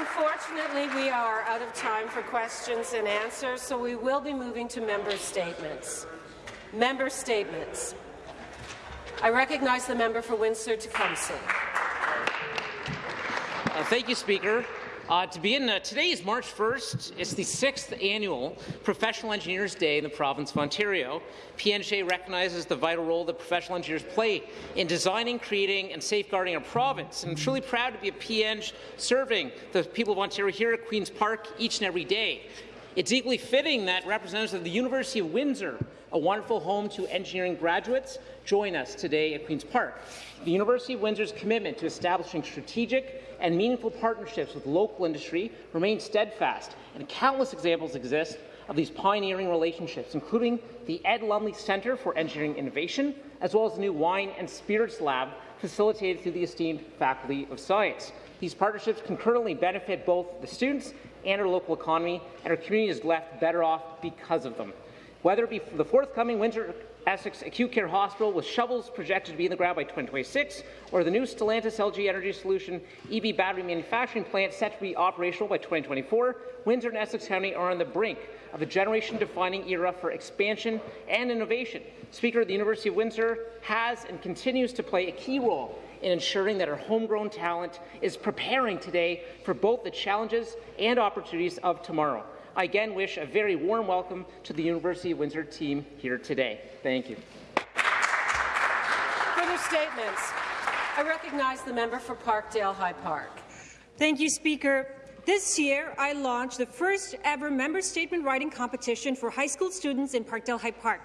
Unfortunately, we are out of time for questions and answers, so we will be moving to member statements. Member statements. I recognize the member for Windsor-Tecumseh. Uh, thank you, Speaker. Uh, to begin, uh, today is March 1st. It's the sixth annual Professional Engineers Day in the province of Ontario. P.Eng. recognizes the vital role that professional engineers play in designing, creating, and safeguarding our province. And I'm truly proud to be a P.Eng. serving the people of Ontario here at Queen's Park each and every day. It's equally fitting that representatives of the University of Windsor, a wonderful home to engineering graduates, join us today at Queen's Park. The University of Windsor's commitment to establishing strategic and meaningful partnerships with local industry remain steadfast, and countless examples exist of these pioneering relationships, including the Ed Lumley Centre for Engineering Innovation, as well as the new Wine and Spirits Lab facilitated through the esteemed Faculty of Science. These partnerships concurrently benefit both the students and our local economy, and our community is left better off because of them. Whether it be the forthcoming Windsor Essex Acute Care Hospital with shovels projected to be in the ground by 2026, or the new Stellantis LG Energy Solution EV battery manufacturing plant set to be operational by 2024, Windsor and Essex County are on the brink of a generation-defining era for expansion and innovation. Speaker, the University of Windsor has and continues to play a key role in ensuring that our homegrown talent is preparing today for both the challenges and opportunities of tomorrow. I again wish a very warm welcome to the University of Windsor team here today. Thank you. Further statements. I recognize the member for Parkdale High Park. Thank you, Speaker. This year, I launched the first ever member statement writing competition for high school students in Parkdale High Park.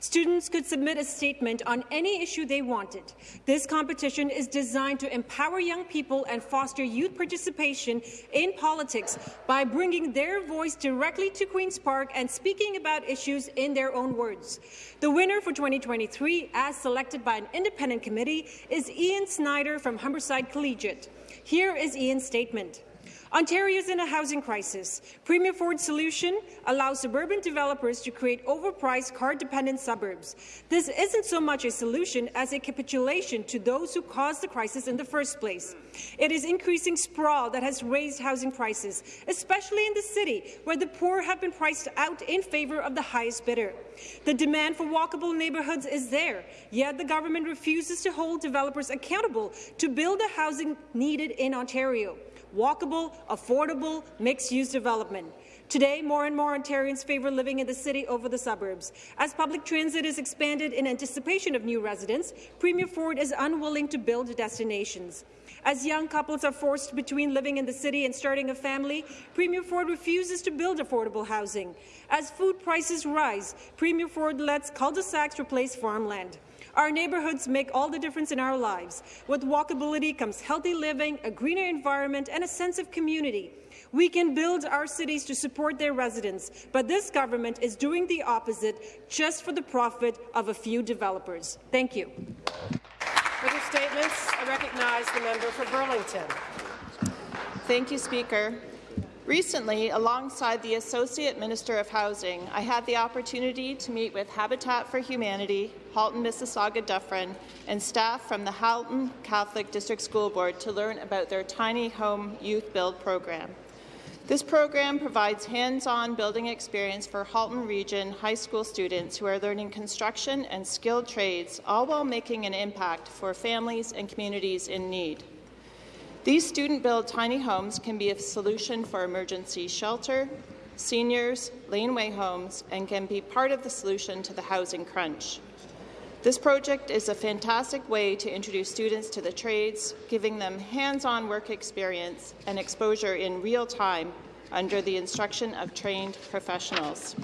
Students could submit a statement on any issue they wanted. This competition is designed to empower young people and foster youth participation in politics by bringing their voice directly to Queen's Park and speaking about issues in their own words. The winner for 2023, as selected by an independent committee, is Ian Snyder from Humberside Collegiate. Here is Ian's statement. Ontario is in a housing crisis. Premier Ford's solution allows suburban developers to create overpriced, car-dependent suburbs. This isn't so much a solution as a capitulation to those who caused the crisis in the first place. It is increasing sprawl that has raised housing prices, especially in the city, where the poor have been priced out in favour of the highest bidder. The demand for walkable neighbourhoods is there, yet the government refuses to hold developers accountable to build the housing needed in Ontario walkable, affordable, mixed-use development. Today, more and more Ontarians favour living in the city over the suburbs. As public transit is expanded in anticipation of new residents, Premier Ford is unwilling to build destinations. As young couples are forced between living in the city and starting a family, Premier Ford refuses to build affordable housing. As food prices rise, Premier Ford lets cul-de-sacs replace farmland. Our neighbourhoods make all the difference in our lives. With walkability comes healthy living, a greener environment, and a sense of community. We can build our cities to support their residents, but this government is doing the opposite just for the profit of a few developers. Thank you. Further statements? I recognize the member for Burlington. Thank you, Speaker. Recently, alongside the Associate Minister of Housing, I had the opportunity to meet with Habitat for Humanity, Halton Mississauga Dufferin, and staff from the Halton Catholic District School Board to learn about their Tiny Home Youth Build program. This program provides hands-on building experience for Halton Region high school students who are learning construction and skilled trades, all while making an impact for families and communities in need. These student-built tiny homes can be a solution for emergency shelter, seniors, laneway homes, and can be part of the solution to the housing crunch. This project is a fantastic way to introduce students to the trades, giving them hands-on work experience and exposure in real time under the instruction of trained professionals.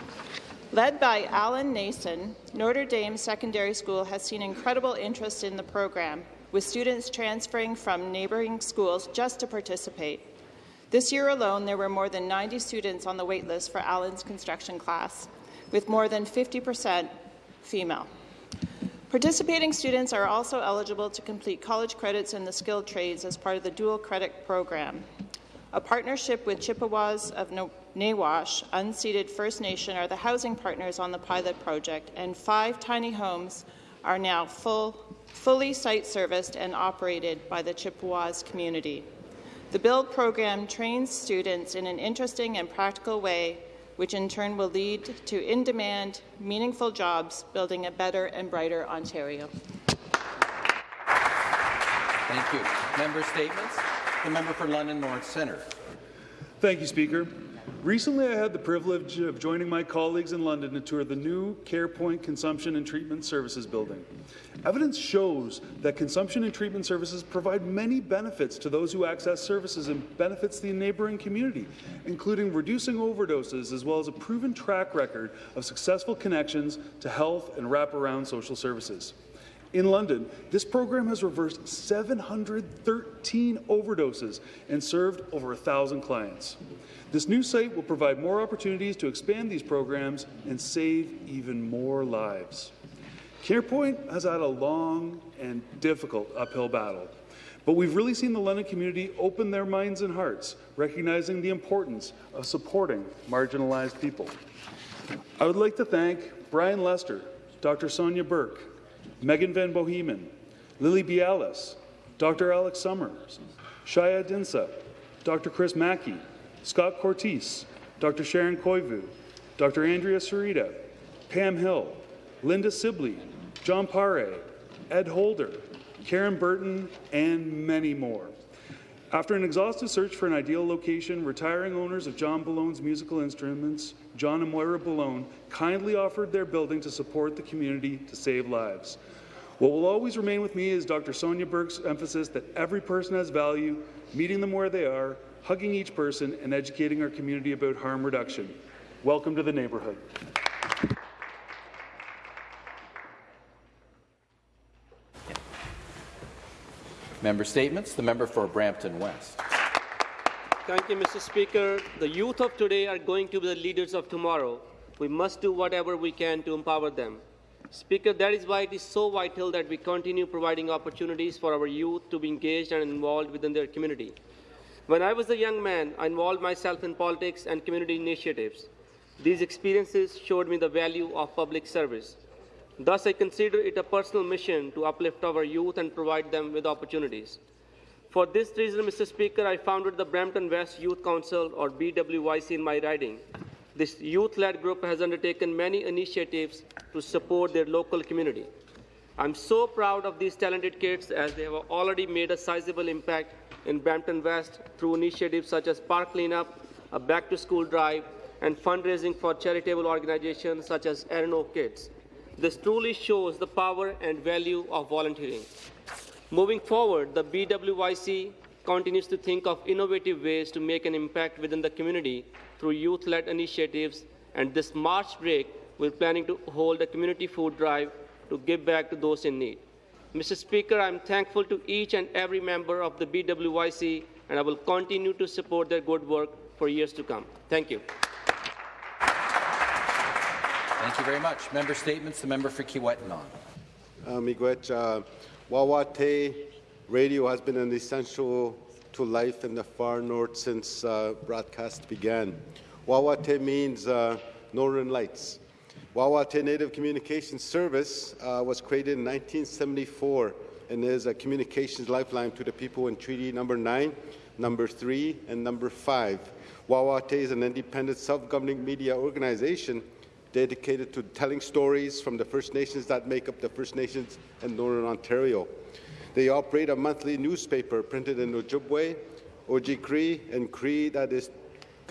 Led by Alan Nason, Notre Dame Secondary School has seen incredible interest in the program, with students transferring from neighbouring schools just to participate. This year alone, there were more than 90 students on the waitlist for Allen's construction class, with more than 50 percent female. Participating students are also eligible to complete college credits in the skilled trades as part of the dual credit program. A partnership with Chippewas of Nawash, unceded First Nation, are the housing partners on the pilot project, and five tiny homes are now full fully site-serviced and operated by the Chippewas community. The BUILD program trains students in an interesting and practical way, which in turn will lead to in-demand, meaningful jobs, building a better and brighter Ontario. Thank you. Member statements. The member for London North Centre. Thank you, Speaker. Recently, I had the privilege of joining my colleagues in London to tour the new CarePoint Consumption and Treatment Services building. Evidence shows that consumption and treatment services provide many benefits to those who access services and benefits the neighbouring community, including reducing overdoses as well as a proven track record of successful connections to health and wraparound social services. In London, this program has reversed 713 overdoses and served over 1,000 clients. This new site will provide more opportunities to expand these programs and save even more lives. CarePoint has had a long and difficult uphill battle, but we've really seen the London community open their minds and hearts, recognizing the importance of supporting marginalized people. I would like to thank Brian Lester, Dr. Sonia Burke, Megan Van Bohemen, Lily Bialis, Dr. Alex Summers, Shaya Dinsa, Dr. Chris Mackie, Scott Courtice, Dr. Sharon Koivu, Dr. Andrea Sereda, Pam Hill, Linda Sibley, John Pare, Ed Holder, Karen Burton, and many more. After an exhaustive search for an ideal location, retiring owners of John Ballone's musical instruments, John and Moira Ballone, kindly offered their building to support the community to save lives. What will always remain with me is Dr. Sonia Burke's emphasis that every person has value, meeting them where they are, hugging each person, and educating our community about harm reduction. Welcome to the neighbourhood. Member statements. The member for Brampton West. Thank you, Mr. Speaker. The youth of today are going to be the leaders of tomorrow. We must do whatever we can to empower them. Speaker, that is why it is so vital that we continue providing opportunities for our youth to be engaged and involved within their community. When I was a young man, I involved myself in politics and community initiatives. These experiences showed me the value of public service. Thus, I consider it a personal mission to uplift our youth and provide them with opportunities. For this reason, Mr. Speaker, I founded the Brampton West Youth Council, or BWYC, in my riding. This youth-led group has undertaken many initiatives to support their local community. I'm so proud of these talented kids as they have already made a sizable impact in Brampton West through initiatives such as park cleanup, a back-to-school drive, and fundraising for charitable organizations such as Erin Kids. This truly shows the power and value of volunteering. Moving forward, the BWYC continues to think of innovative ways to make an impact within the community through youth-led initiatives, and this March break, we're planning to hold a community food drive to give back to those in need. Mr. Speaker, I'm thankful to each and every member of the BWYC, and I will continue to support their good work for years to come. Thank you. Thank you very much. Member statements. The member for Kiiwetinoong. Uh, Miigwech, uh, Wawatay radio has been an essential to life in the far north since uh, broadcast began. Wawatay means uh, Northern Lights. Wawatay Native Communications Service uh, was created in 1974 and is a communications lifeline to the people in Treaty Number 9, Number 3, and Number 5. Wawatay is an independent self-governing media organization dedicated to telling stories from the First Nations that make up the First Nations in Northern Ontario. They operate a monthly newspaper printed in Ojibwe, Ojibwe, and Cree that is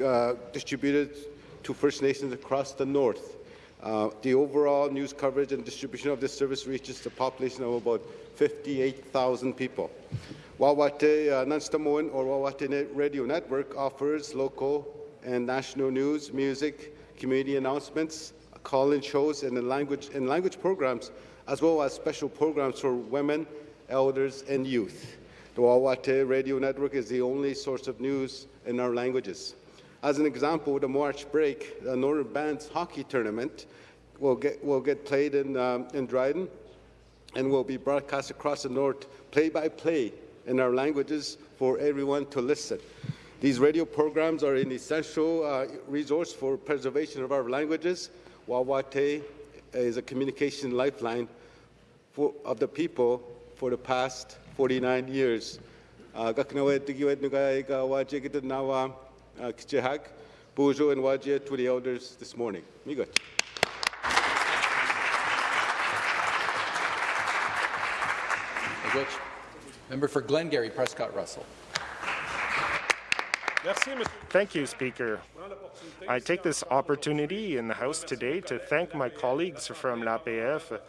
uh, distributed to First Nations across the north. Uh, the overall news coverage and distribution of this service reaches a population of about 58,000 people. Wawatay uh, Nanstamoan or Wawatay Radio Network offers local and national news, music, community announcements, call-in shows, and language, and language programs, as well as special programs for women, elders, and youth. The Wawatay Radio Network is the only source of news in our languages. As an example, the March break, the Northern Bands hockey tournament will get, will get played in, um, in Dryden and will be broadcast across the north, play by play in our languages for everyone to listen. These radio programs are an essential uh, resource for preservation of our languages. Wawatay is a communication lifeline for, of the people for the past 49 years. gaknawe tigiwed nuga ga waje gid nawa kjehag bojo and waje to the elders this morning. Miigwech. Member for Glengarry, Prescott Russell. Thank you, Speaker. I take this opportunity in the House today to thank my colleagues from l'APF,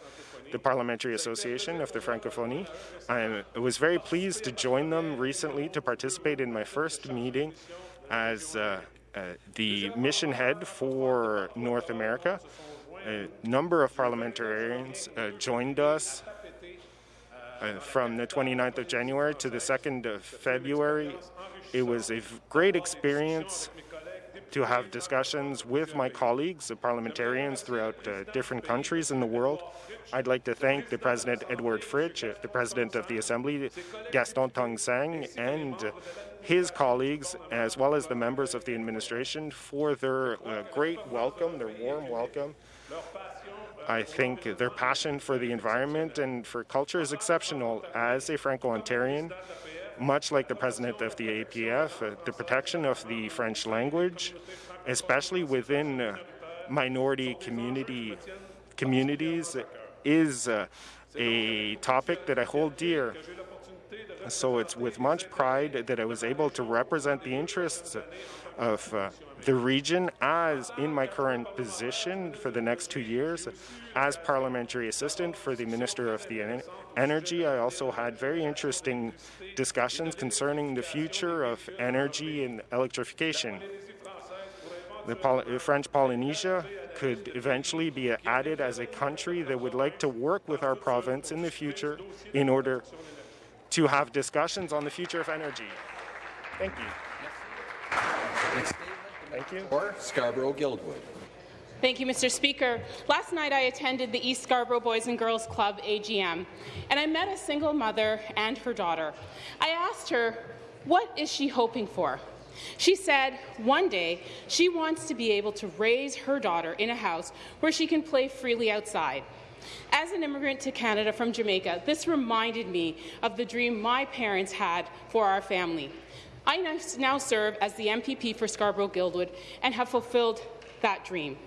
the Parliamentary Association of the Francophonie. I was very pleased to join them recently to participate in my first meeting as uh, uh, the mission head for North America. A number of parliamentarians uh, joined us from the 29th of January to the 2nd of February. It was a great experience to have discussions with my colleagues, the parliamentarians throughout uh, different countries in the world. I'd like to thank the President Edward Fritch, the President of the Assembly Gaston Tong-Sang, and his colleagues, as well as the members of the administration, for their uh, great welcome, their warm welcome. I think their passion for the environment and for culture is exceptional. As a Franco-Ontarian, much like the president of the APF, uh, the protection of the French language, especially within uh, minority community communities, is uh, a topic that I hold dear. So it's with much pride that I was able to represent the interests of uh, the region as in my current position for the next two years as parliamentary assistant for the Minister of the en Energy. I also had very interesting discussions concerning the future of energy and electrification. The, Poly French Polynesia could eventually be added as a country that would like to work with our province in the future in order to have discussions on the future of energy. Thank you. Next Thank you. Or Scarborough Guildwood. Thank you, Mr. Speaker. Last night I attended the East Scarborough Boys and Girls Club AGM, and I met a single mother and her daughter. I asked her, what is she hoping for? She said one day she wants to be able to raise her daughter in a house where she can play freely outside. As an immigrant to Canada from Jamaica, this reminded me of the dream my parents had for our family. I now serve as the MPP for Scarborough-Guildwood and have fulfilled that dream.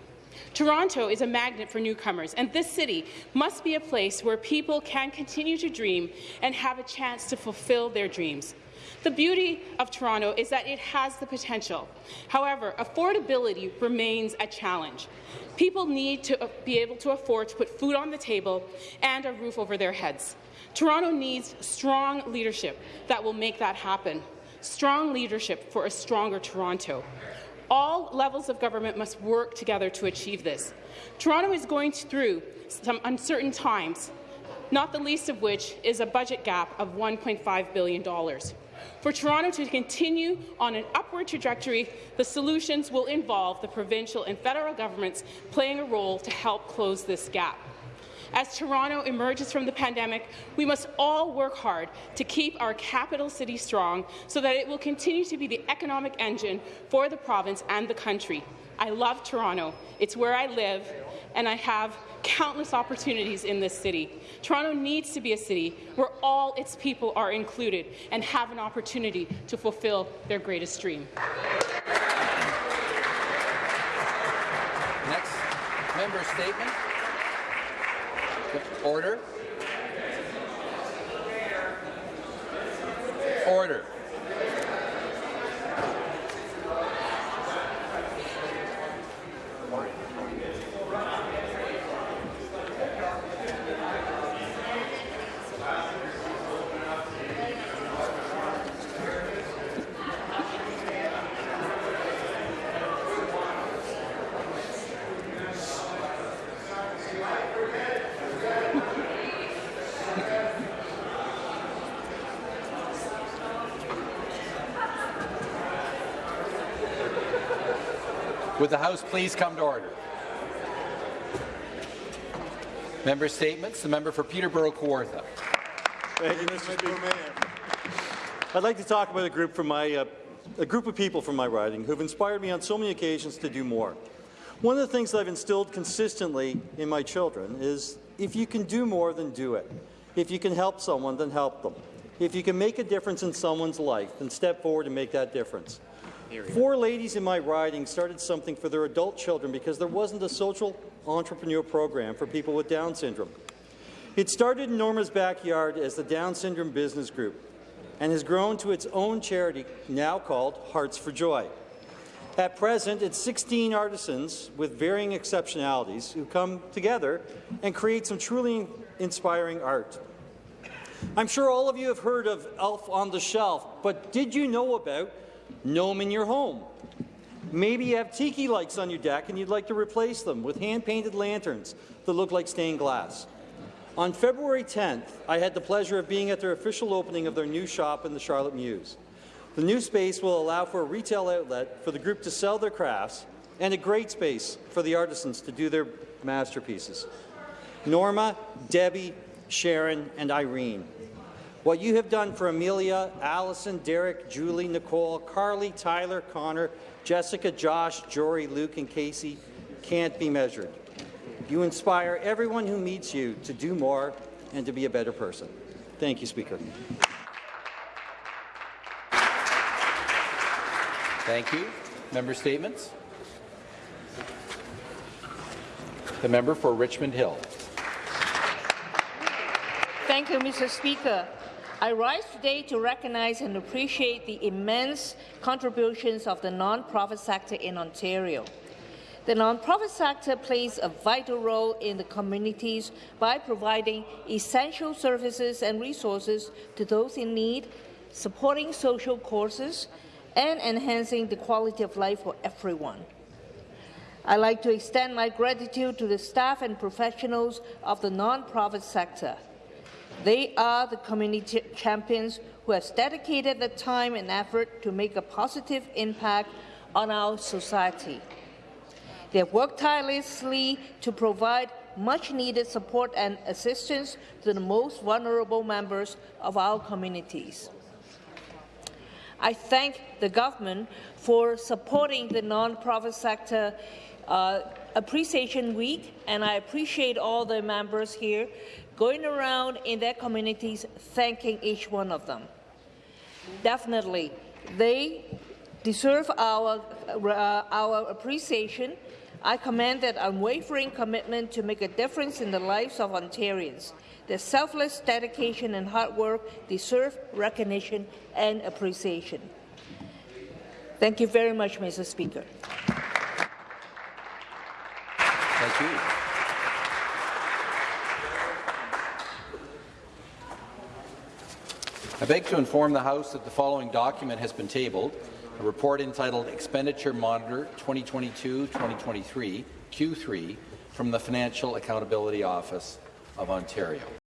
Toronto is a magnet for newcomers, and this city must be a place where people can continue to dream and have a chance to fulfill their dreams. The beauty of Toronto is that it has the potential. However, affordability remains a challenge. People need to be able to afford to put food on the table and a roof over their heads. Toronto needs strong leadership that will make that happen. Strong leadership for a stronger Toronto. All levels of government must work together to achieve this. Toronto is going through some uncertain times, not the least of which is a budget gap of $1.5 billion. For Toronto to continue on an upward trajectory, the solutions will involve the provincial and federal governments playing a role to help close this gap. As Toronto emerges from the pandemic, we must all work hard to keep our capital city strong so that it will continue to be the economic engine for the province and the country. I love Toronto. It's where I live, and I have countless opportunities in this city. Toronto needs to be a city where all its people are included and have an opportunity to fulfill their greatest dream. Next member statement. Order. Order. Would the House please come to order? Member statements. The member for Peterborough Kawartha. Thank you, Mr. Speaker. I'd like to talk about a group from my uh, a group of people from my riding who've inspired me on so many occasions to do more. One of the things that I've instilled consistently in my children is if you can do more, then do it. If you can help someone, then help them. If you can make a difference in someone's life, then step forward and make that difference. Four ladies in my riding started something for their adult children because there wasn't a social entrepreneur program for people with Down syndrome. It started in Norma's backyard as the Down Syndrome Business Group and has grown to its own charity, now called Hearts for Joy. At present, it's 16 artisans with varying exceptionalities who come together and create some truly inspiring art. I'm sure all of you have heard of Elf on the Shelf, but did you know about Gnome in your home? Maybe you have tiki lights on your deck and you'd like to replace them with hand-painted lanterns that look like stained glass. On February 10th, I had the pleasure of being at their official opening of their new shop in the Charlotte Mews. The new space will allow for a retail outlet for the group to sell their crafts and a great space for the artisans to do their masterpieces. Norma, Debbie, Sharon, and Irene. What you have done for Amelia, Allison, Derek, Julie, Nicole, Carly, Tyler, Connor, Jessica, Josh, Jory, Luke, and Casey can't be measured. You inspire everyone who meets you to do more and to be a better person. Thank you, Speaker. Thank you. Member statements. The member for Richmond Hill. Thank you, Mr. Speaker. I rise today to recognize and appreciate the immense contributions of the non-profit sector in Ontario. The non-profit sector plays a vital role in the communities by providing essential services and resources to those in need, supporting social causes, and enhancing the quality of life for everyone. I'd like to extend my gratitude to the staff and professionals of the non-profit sector. They are the community champions who have dedicated the time and effort to make a positive impact on our society. They have worked tirelessly to provide much-needed support and assistance to the most vulnerable members of our communities. I thank the government for supporting the non-profit sector uh, Appreciation Week, and I appreciate all the members here going around in their communities thanking each one of them. Definitely, they deserve our, uh, our appreciation. I commend their unwavering commitment to make a difference in the lives of Ontarians. Their selfless dedication and hard work deserve recognition and appreciation. Thank you very much, Mr. Speaker. Thank you. I beg to inform the House that the following document has been tabled, a report entitled Expenditure Monitor 2022-2023, Q3, from the Financial Accountability Office of Ontario.